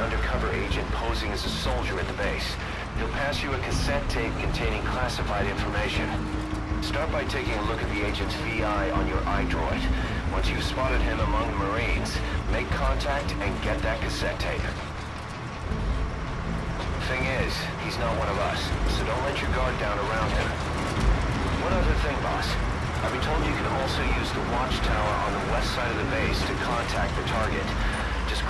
undercover agent posing as a soldier at the base. He'll pass you a cassette tape containing classified information. Start by taking a look at the agent's VI on your iDroid. Once you've spotted him among the Marines, make contact and get that cassette tape. Thing is, he's not one of us, so don't let your guard down around him. One other thing, boss. I've been told you can also use the watchtower on the west side of the base to contact the target.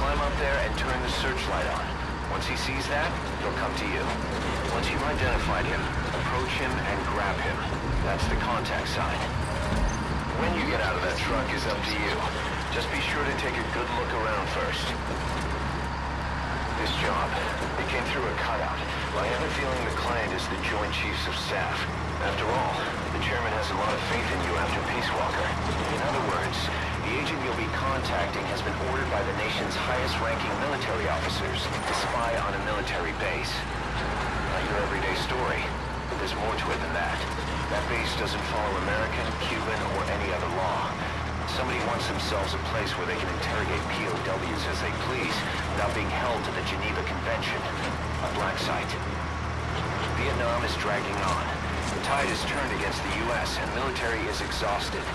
Climb up there and turn the searchlight on. Once he sees that, he'll come to you. Once you've identified him, approach him and grab him. That's the contact sign. When you get out of that truck is up to you. Just be sure to take a good look around first. This job, it came through a cutout. I have a feeling the client is the Joint Chiefs of Staff. After all, the chairman has a lot of faith in you after Peace Walker. In other words, the agent you'll be contacting has been ordered by highest-ranking military officers to spy on a military base. Not your everyday story, but there's more to it than that. That base doesn't follow American, Cuban, or any other law. Somebody wants themselves a place where they can interrogate POWs as they please without being held to the Geneva Convention. A black site. Vietnam is dragging on. The tide has turned against the U.S. and military is exhausted.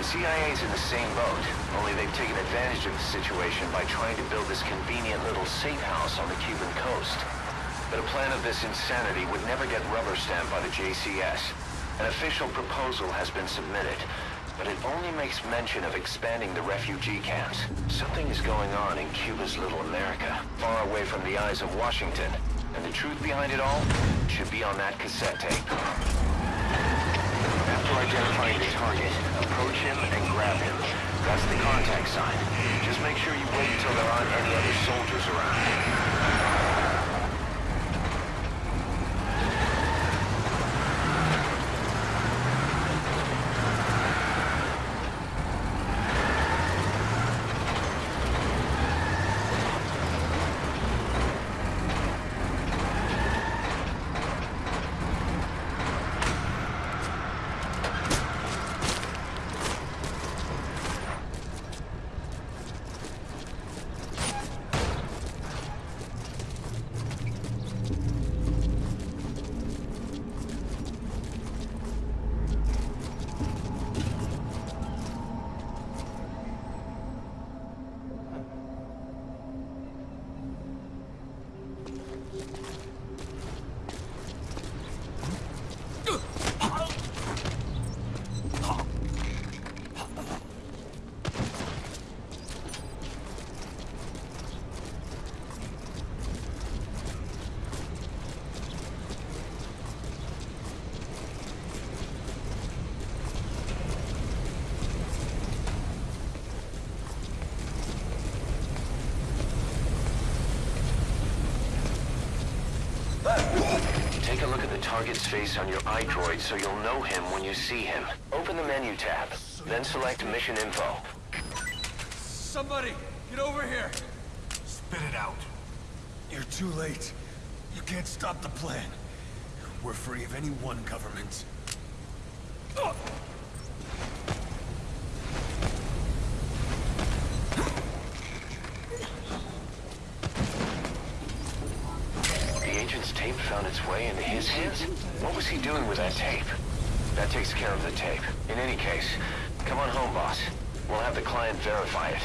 The CIA is in the same boat, only they've taken advantage of the situation by trying to build this convenient little safe house on the Cuban coast. But a plan of this insanity would never get rubber stamped by the JCS. An official proposal has been submitted, but it only makes mention of expanding the refugee camps. Something is going on in Cuba's little America, far away from the eyes of Washington. And the truth behind it all should be on that cassette tape. Identifying the target, approach him and grab him. That's the contact sign. Just make sure you wait until there aren't any other soldiers around. Take a look at the target's face on your iDroid so you'll know him when you see him. Open the menu tab, then select Mission Info. Somebody, get over here! Spit it out. You're too late. You can't stop the plan. We're free of any one government. Ugh! The agent's tape found its way into his hands? What was he doing with that tape? That takes care of the tape. In any case, come on home, boss. We'll have the client verify it.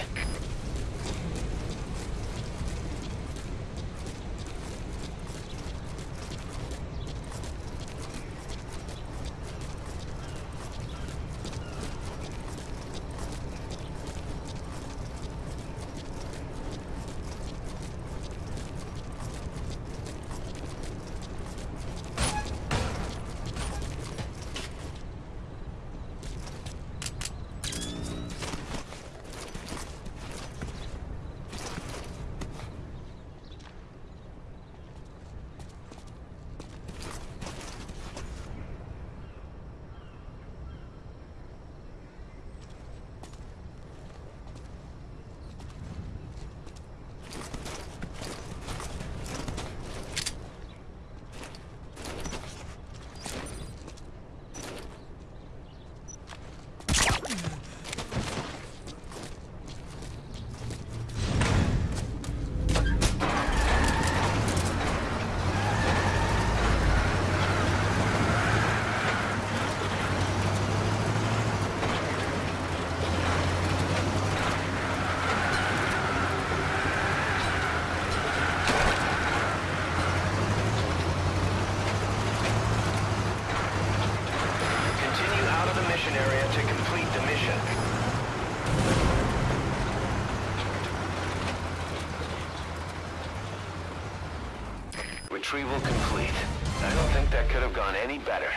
Retrieval complete. I don't think that could have gone any better.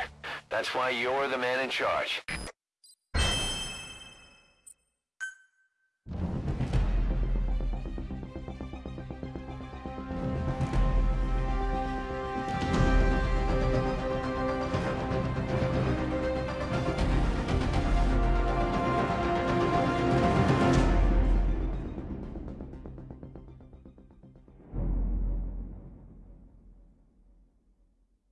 That's why you're the man in charge.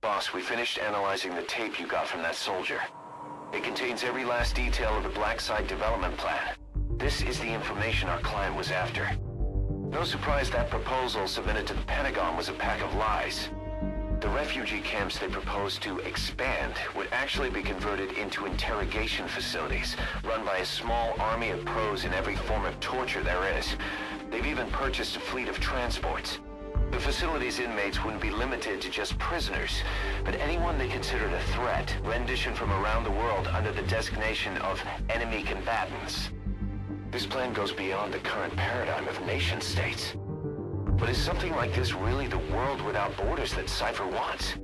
Boss, we finished analyzing the tape you got from that soldier. It contains every last detail of the Black Site development plan. This is the information our client was after. No surprise that proposal submitted to the Pentagon was a pack of lies. The refugee camps they proposed to expand would actually be converted into interrogation facilities, run by a small army of pros in every form of torture there is. They've even purchased a fleet of transports. The facility's inmates wouldn't be limited to just prisoners, but anyone they considered a threat, rendition from around the world under the designation of enemy combatants. This plan goes beyond the current paradigm of nation-states. But is something like this really the world without borders that Cipher wants?